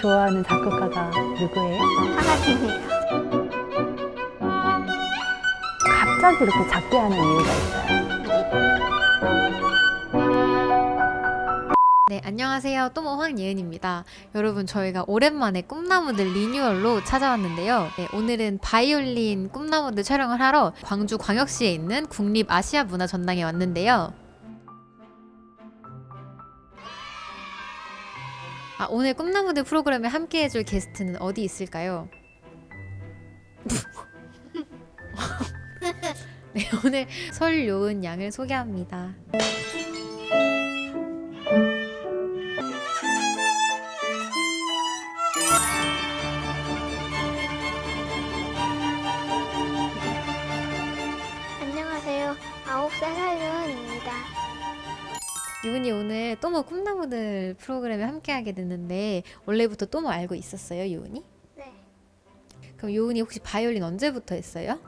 좋아하는 작곡가가 누구예요? 하나님이에요. 갑자기 이렇게 작게 하는 이유가 있어요. 네, 안녕하세요. 또모 황예은입니다. 여러분, 저희가 오랜만에 꿈나무들 리뉴얼로 찾아왔는데요. 네, 오늘은 바이올린 꿈나무들 촬영을 하러 광주 광역시에 있는 국립 아시아 문화 전당에 왔는데요. 아, 오늘 꿈나무들 프로그램에 함께 해줄 게스트는 어디 있을까요? 네, 오늘 설요은 양을 소개합니다. 프로그램에 함께하게 됐는데 원래부터 또모 알고 있었어요, 유은이? 네. 그럼 유은이 혹시 바이올린 언제부터 했어요?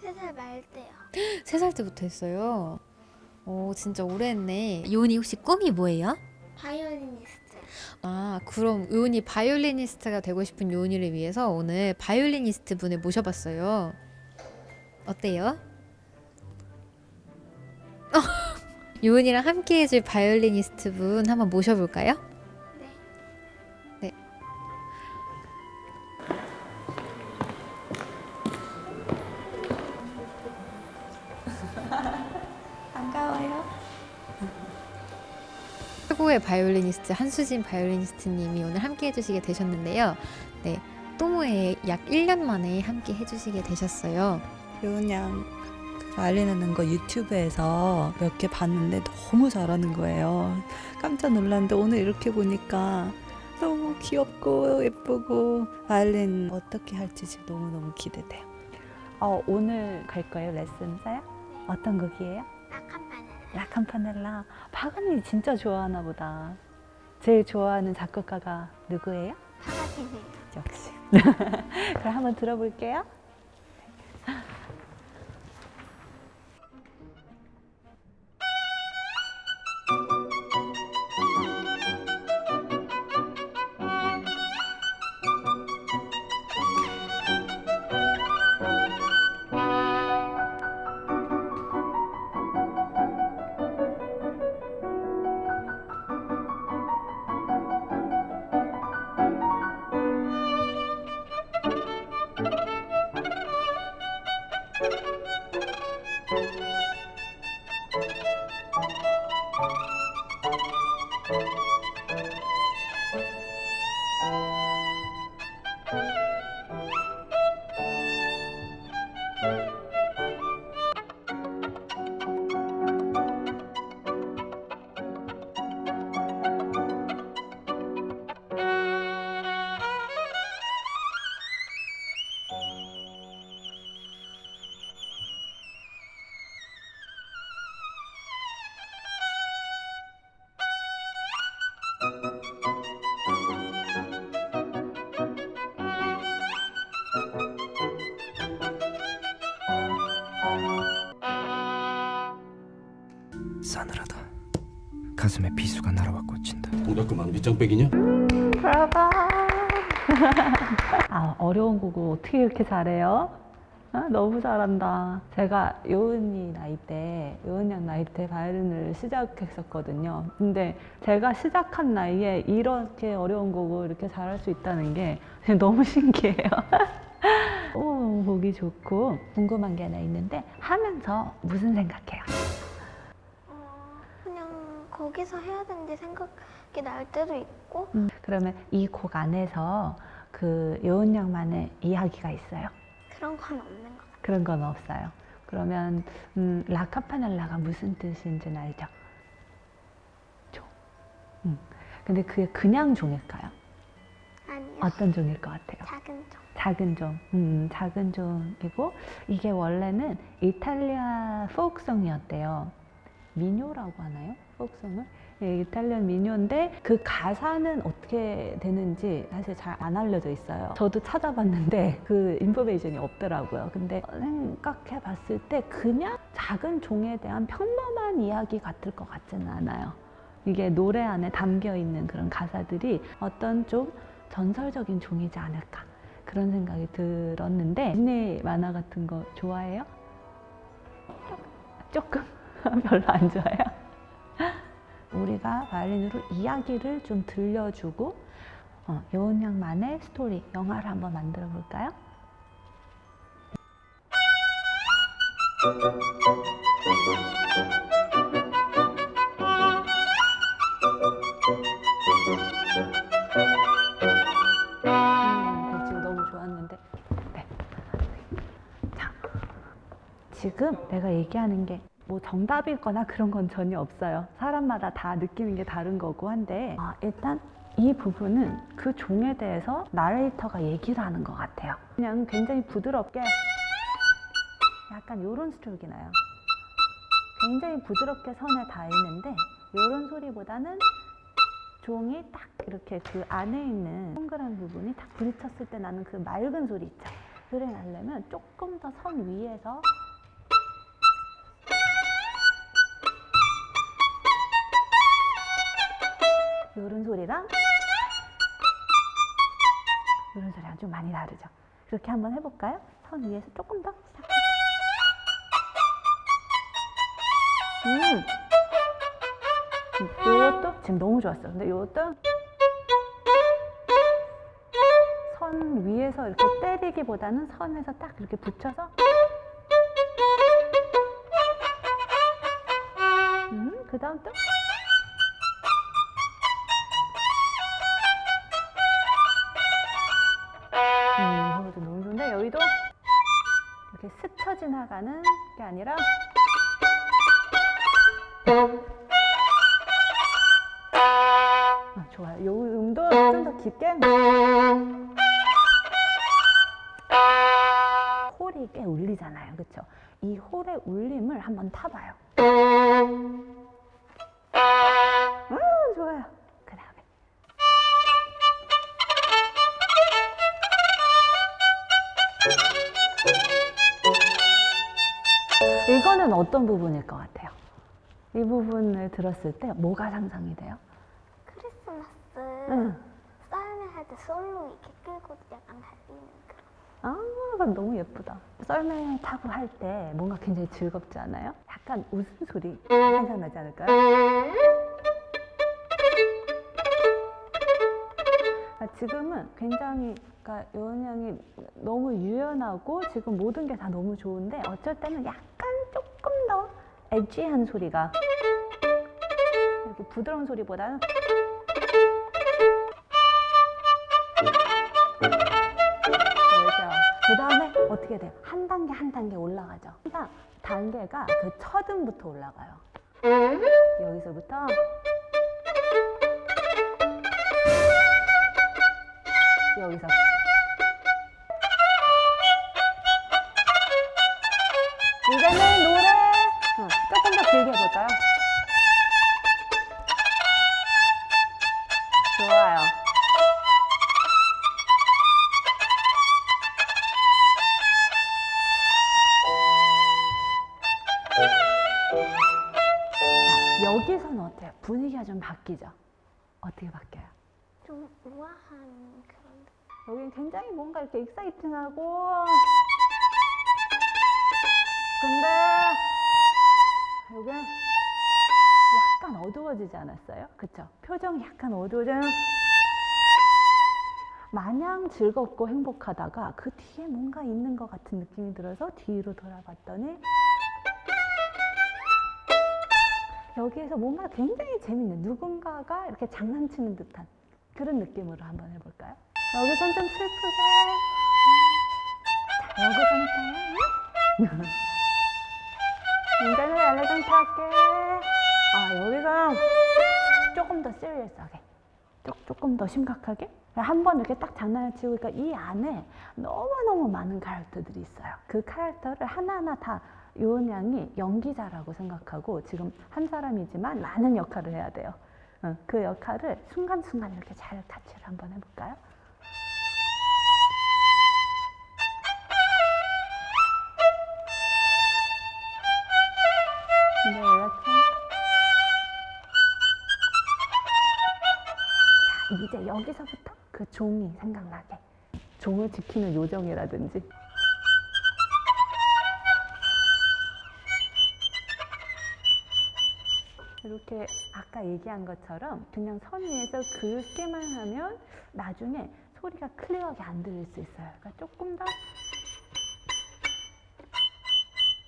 세 살 말 때요. 세 살 때부터 했어요. 오, 진짜 오래 했네. 유은이 혹시 꿈이 뭐예요? 바이올리니스트. 아, 그럼 유은이 바이올리니스트가 되고 싶은 유은이를 위해서 오늘 바이올리니스트 분을 모셔봤어요. 어때요? 유은이랑 함께 해줄 바이올리니스트 분 한번 모셔볼까요? 네. 네. 반가워요. 최고의 바이올리니스트 한수진 바이올리니스트님이 오늘 함께 해주시게 되셨는데요. 네, 또모에 약 1년 만에 함께 해주시게 되셨어요. 요은 양 하는 거 유튜브에서 몇 개 봤는데 너무 잘하는 거예요. 깜짝 놀랐는데 오늘 이렇게 보니까 너무 귀엽고 예쁘고 바이올린 어떻게 할지 지금 너무너무 기대돼요. 어, 오늘 갈 거예요, 레슨사요? 어떤 곡이에요? 아카파는 라캄파넬라. 박은이 진짜 좋아하나 보다. 제일 좋아하는 작곡가가 누구예요? 하나님이에요. 역시. 그럼 한번 들어볼게요. 싸늘 가슴에 비수가 날아와 꽂힌다. 동작 그만 밑장빼기냐? 아, 어려운 곡을 어떻게 이렇게 잘해요? 아, 너무 잘한다. 제가 요은이 나이 때, 요은 양 나이 때 바이올린을 시작했었거든요. 근데 제가 시작한 나이에 이렇게 어려운 곡을 이렇게 잘할 수 있다는 게 너무 신기해요. 오, 보기 좋고 궁금한 게 하나 있는데 하면서 무슨 생각해요? 거기서 해야 되는데 생각이 날 때도 있고 그러면 이 곡 안에서 그 요은 양만의 이야기가 있어요? 그런 건 없는 것 같아요. 그런 건 없어요. 그러면 음, 라카파넬라가 무슨 뜻인지는 알죠? 종. 음. 근데 그게 그냥 종일까요? 아니요. 어떤 종일 것 같아요? 작은 종. 작은 종. 음, 작은 종이고 이게 원래는 이탈리아 포크송이었대요. 미뇨라고 하나요? 포크송을? 예, 이탈리안 미녀인데 그 가사는 어떻게 되는지 사실 잘 안 알려져 있어요. 저도 찾아봤는데 그 인포메이션이 없더라고요. 근데 생각해 봤을 때 그냥 작은 종에 대한 평범한 이야기 같을 것 같지는 않아요. 이게 노래 안에 담겨 있는 그런 가사들이 어떤 좀 전설적인 종이지 않을까 그런 생각이 들었는데 디즈니 만화 같은 거 좋아해요? 조금 별로 안 좋아해요. 우리가 바이올린으로 이야기를 좀 들려주고 어, 여운 양만의 스토리 영화를 한번 만들어 볼까요? 음, 지금 너무 좋았는데. 네. 자, 지금 내가 얘기하는 게 뭐 정답이거나 그런 건 전혀 없어요. 사람마다 다 느끼는 게 다른 거고 한데, 아, 일단 이 부분은 그 종에 대해서 나레이터가 얘기를 하는 것 같아요. 그냥 굉장히 부드럽게 약간 요런 스트로크 나요. 굉장히 부드럽게 선에 닿이는데 요런 소리보다는 종이 딱 이렇게 그 안에 있는 동그란 부분이 딱 부딪혔을 때 나는 그 맑은 소리 있죠. 그래 나려면 조금 더 선 위에서 소리랑 요런 소리랑 좀 많이 다르죠. 그렇게 한번 해볼까요? 선 위에서 조금 더 시작. 음. 요것도 지금 너무 좋았어. 근데 요것도 선 위에서 이렇게 때리기보다는 선에서 딱 이렇게 붙여서 음, 그 다음 또 지나가는 게 아니라 아, 좋아요. 요 음도 좀 더 깊게. 홀이 꽤 울리잖아요. 그쵸? 이 홀의 울림을 한번 타봐요. 음, 좋아요. 이거는 어떤 부분일 것 같아요? 이 부분을 들었을 때 뭐가 상상이 돼요? 크리스마스 응. 썰매 할 때 솔로 이렇게 끌고 약간 달리는 그런. 아, 이건 너무 예쁘다. 썰매 타고 할 때 뭔가 굉장히 즐겁지 않아요? 약간 웃음소리 생각나지 않을까요? 아, 지금은 굉장히 그러니까 요은 양이 너무 유연하고 지금 모든 게 다 너무 좋은데 어쩔 때는 약간 조금 더 엣지한 소리가 이렇게 부드러운 소리보다는. 그 다음에 어떻게 돼요? 한 단계 한 단계 올라가죠. 그러니까 단계가 그 첫음부터 올라가요. 여기서부터 여기서 해볼까요? 좋아요. 자, 여기서는 어때요? 분위기가 좀 바뀌죠? 어떻게 바뀌어요? 좀 우아한 그런. 여기는 굉장히 뭔가 이렇게 익사이팅하고 어두워지지 않았어요? 그쵸? 표정이 약간 어두워져요. 마냥 즐겁고 행복하다가 그 뒤에 뭔가 있는 것 같은 느낌이 들어서 뒤로 돌아봤더니 여기에서 뭔가 굉장히 재밌는 누군가가 이렇게 장난치는 듯한 그런 느낌으로 한번 해볼까요? 여기선 좀 슬프게 자 여기서는 굉장히 엘레강트 할게 아 여기서 조금 더 시리어스하게 조- 조금 더 심각하게? 한 번 이렇게 딱 장난을 치고 그러니까 이 안에 너무너무 많은 캐릭터들이 있어요. 그 캐릭터를 하나하나 다 요은 양이 연기자라고 생각하고 지금 한 사람이지만 많은 역할을 해야 돼요. 어, 그 역할을 순간순간 이렇게 잘 같이를 한번 해볼까요? 여기서부터 그 종이 생각나게 종을 지키는 요정이라든지 이렇게 아까 얘기한 것처럼 그냥 선 위에서 긁기만 하면 나중에 소리가 클리어하게 안 들릴 수 있어요. 그러니까 조금 더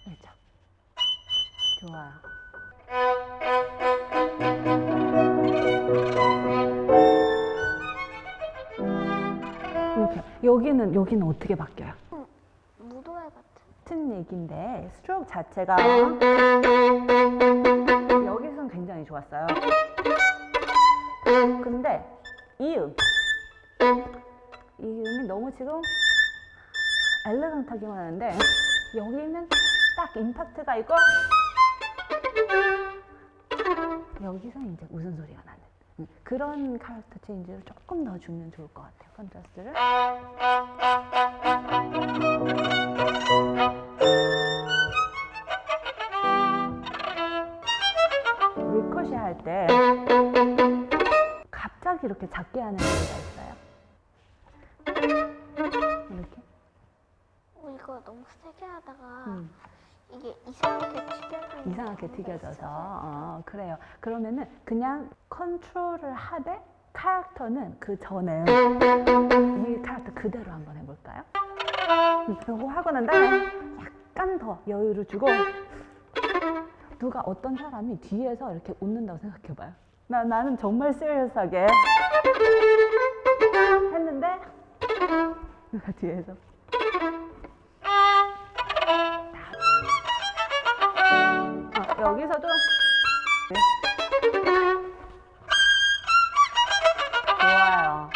그렇죠. 좋아요. 여기는 여기는 어떻게 바뀌어요? 무도회 같은. 같은 얘기인데 스트로크 자체가 여기서는 굉장히 좋았어요. 근데 이 음, 이 음이 너무 지금 엘레강하기만 하는데 여기는 딱 임팩트가 있고 여기서 이제 웃음 소리가 나는 음, 그런 캐릭터 change를 조금 더 주면 좋을 것 같아요. contrast를. 갑자기 이렇게 작게 하는 이유가 있어요. 이렇게. 어, 이거 너무 세게 하다가 음. 이게 이상하게 튀겨져. 이상하게 튀겨져서 어, 그래요. 그러면은 그냥 컨트롤을 하되 캐릭터는 그 전에 이 캐릭터 그대로 한번 해볼까요? 음, 그거 하고 난 다음에 약간 더 여유를 주고 누가 어떤 사람이 뒤에서 이렇게 웃는다고 생각해봐요. 나 나는 정말 시리어스하게 했는데 누가 뒤에서 어, 여기서도 좋아요.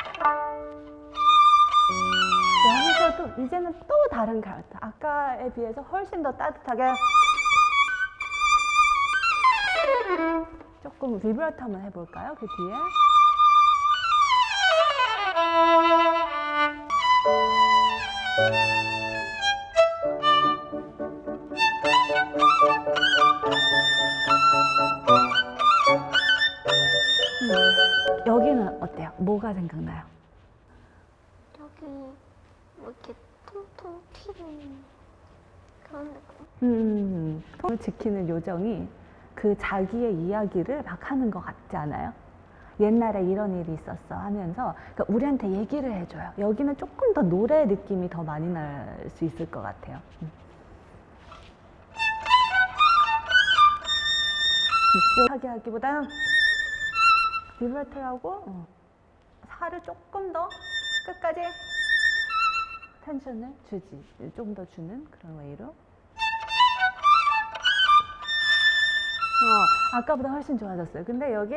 여기서도 이제는 또 다른 캐릭터. 아까에 비해서 훨씬 더 따뜻하게 조금 비브라토 한번 해볼까요? 그 뒤에. 음, 여기는 어때요? 뭐가 생각나요? 여기 뭐 이렇게 통통 튀는 그런 느낌. 음, 통을 지키는 요정이 그 자기의 이야기를 막 하는 것 같지 않아요? 옛날에 이런 일이 있었어 하면서 그러니까 우리한테 얘기를 해줘요. 여기는 조금 더 노래 느낌이 더 많이 날 수 있을 것 같아요. 음. 음, 하게 하기보다는 비브라토하고 어, 살을 조금 더 끝까지 텐션을 주지. 좀 더 주는 그런 웨이로. 어, 아까보다 훨씬 좋아졌어요. 근데 여기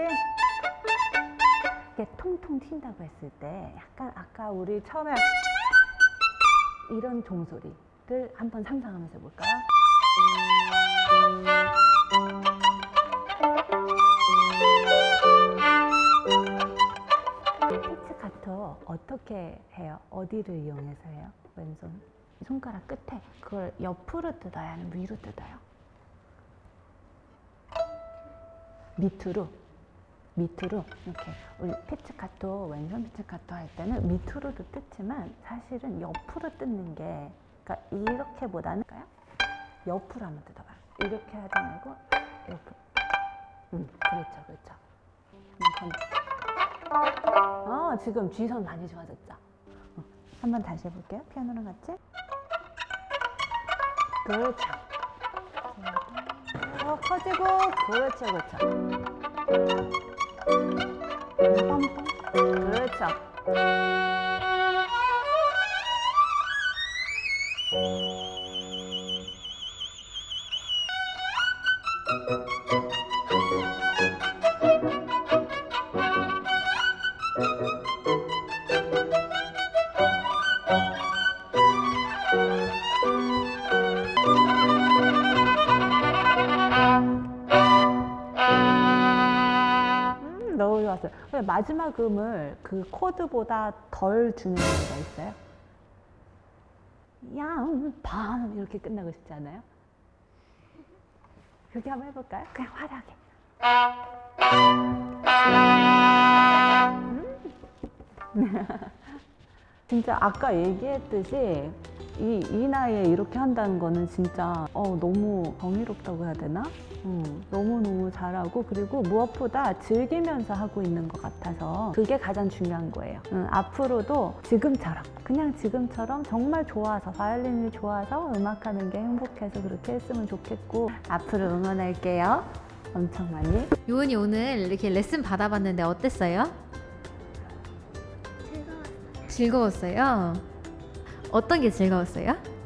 이게 통통 튄다고 했을 때 약간 아까 우리 처음에 이런 종소리를 한번 상상하면서 해볼까요? 피치카토 어떻게 해요? 어디를 이용해서 해요? 왼손 손가락 끝에 그걸 옆으로 뜯어야 하는 위로 뜯어요? 밑으로 밑으로 이렇게 우리 피치카토 왼손 피치카토 할 때는 밑으로도 뜯지만 사실은 옆으로 뜯는 게 그러니까 이렇게보다는 옆으로 한번 뜯어봐 이렇게 하지 말고 옆으로 음 그렇죠 그렇죠. 한번. 건- 어 지금 G선 많이 좋아졌죠? 어, 한번 다시 해볼게요 피아노랑 같이. 그렇죠 더 커지고 그렇죠 그렇죠. 그렇죠. 마지막 음을 그 코드보다 덜 주는 경우가 있어요. 양밤 이렇게 끝나고 싶지 않아요? 그렇게 한번 해볼까요? 그냥 화려하게. 음, 진짜 아까 얘기했듯이 이, 이 나이에 이렇게 한다는 거는 진짜 어, 너무 정의롭다고 해야 되나? 음, 너무너무 잘하고 그리고 무엇보다 즐기면서 하고 있는 것 같아서 그게 가장 중요한 거예요. 음, 앞으로도 지금처럼 그냥 지금처럼 정말 좋아서 바이올린이 좋아서 음악하는 게 행복해서 그렇게 했으면 좋겠고 앞으로 응원할게요. 엄청 많이. 요은이 오늘 이렇게 레슨 받아봤는데 어땠어요? 즐거웠어요. 즐거웠어요? 어떤 게 즐거웠어요?